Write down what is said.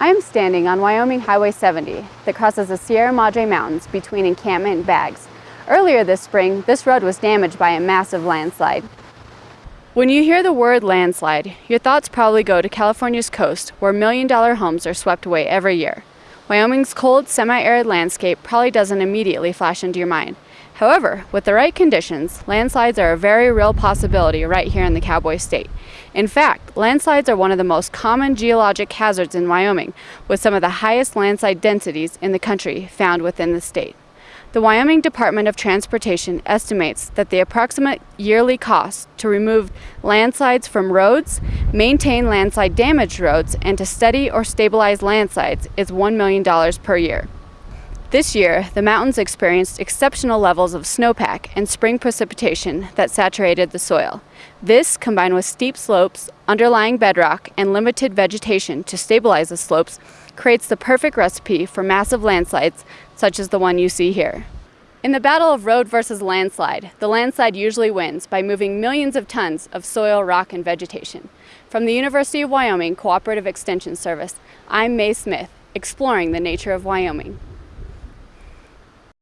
I am standing on Wyoming Highway 70 that crosses the Sierra Madre Mountains between Encampment and Baggs. Earlier this spring, this road was damaged by a massive landslide. When you hear the word landslide, your thoughts probably go to California's coast where million dollar homes are swept away every year. Wyoming's cold, semi-arid landscape probably doesn't immediately flash into your mind. However, with the right conditions, landslides are a very real possibility right here in the Cowboy State. In fact, landslides are one of the most common geologic hazards in Wyoming, with some of the highest landslide densities in the country found within the state. The Wyoming Department of Transportation estimates that the approximate yearly cost to remove landslides from roads, maintain landslide damaged roads, and to study or stabilize landslides is $1 million per year. This year, the mountains experienced exceptional levels of snowpack and spring precipitation that saturated the soil. This, combined with steep slopes, underlying bedrock, and limited vegetation to stabilize the slopes, creates the perfect recipe for massive landslides such as the one you see here. In the battle of road versus landslide, the landslide usually wins by moving millions of tons of soil, rock, and vegetation. From the University of Wyoming Cooperative Extension Service, I'm Mae Smith, exploring the nature of Wyoming.